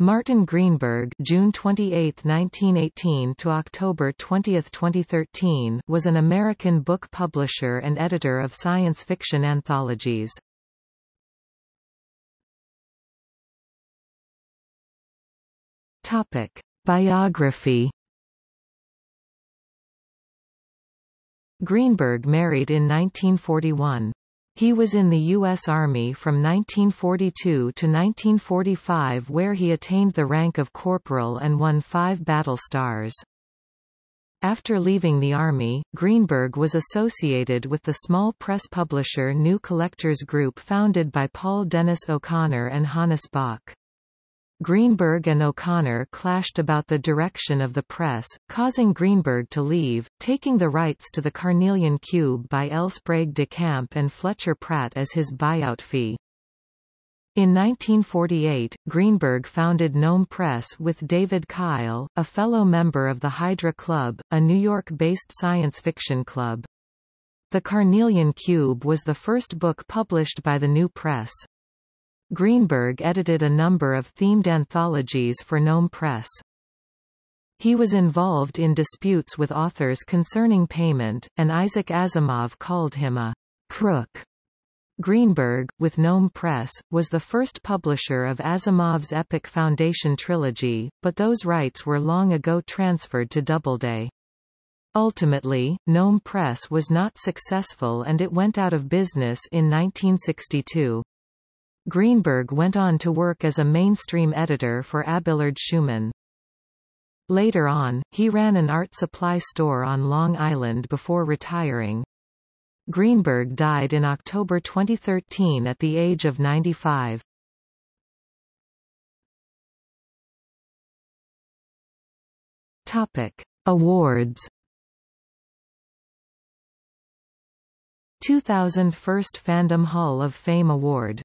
Martin Greenberg June 28, 1918 to October 20, 2013 was an American book publisher and editor of science fiction anthologies. Topic: Biography Greenberg married in 1941. He was in the U.S. Army from 1942 to 1945 where he attained the rank of corporal and won five battle stars. After leaving the Army, Greenberg was associated with the small press publisher New Collectors Group founded by Paul Dennis O'Connor and Hannes Bok. Greenberg and O'Connor clashed about the direction of the press, causing Greenberg to leave, taking the rights to the Carnelian Cube by L. Sprague de Camp and Fletcher Pratt as his buyout fee. In 1948, Greenberg founded Gnome Press with David Kyle, a fellow member of the Hydra Club, a New York-based science fiction club. The Carnelian Cube was the first book published by the new press. Greenberg edited a number of themed anthologies for Gnome Press. He was involved in disputes with authors concerning payment, and Isaac Asimov called him a crook. Greenberg, with Gnome Press, was the first publisher of Asimov's Epic Foundation trilogy, but those rights were long ago transferred to Doubleday. Ultimately, Gnome Press was not successful and it went out of business in 1962. Greenberg went on to work as a mainstream editor for Abelard-Schuman. Later on, he ran an art supply store on Long Island before retiring. Greenberg died in October 2013 at the age of 95. Topic. Awards 2000 First Fandom Hall of Fame Award